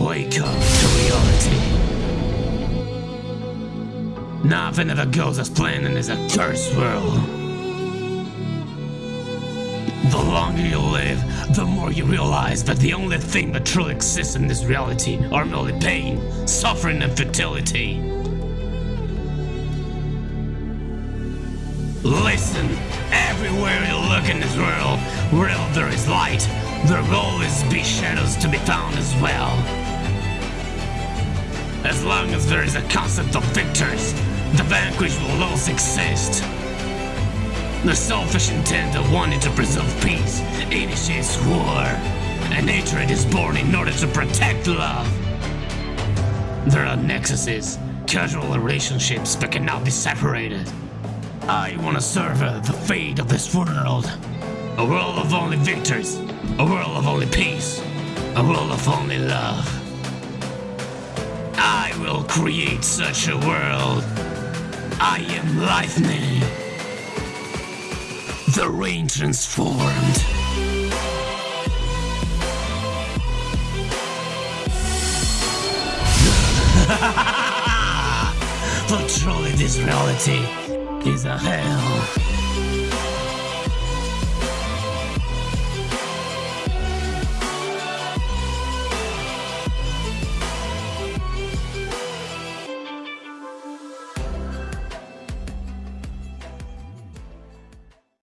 Wake up to reality. Nothing ever goes as planned in this accursed world. The longer you live, the more you realize that the only thing that truly exists in this reality are merely pain, suffering, and futility. Listen, everywhere you look in this world, wherever there is light, there will always be shadows to be found as well. As long as there is a concept of victors, the vanquished will always exist. The selfish intent of wanting to preserve peace initiates war, and hatred is born in order to protect love. There are nexuses, casual relationships that cannot be separated. I want to serve the fate of this world. A world of only victors, a world of only peace, a world of only love. Will create such a world. I am Lightning. The rain transformed. but truly this reality is a hell.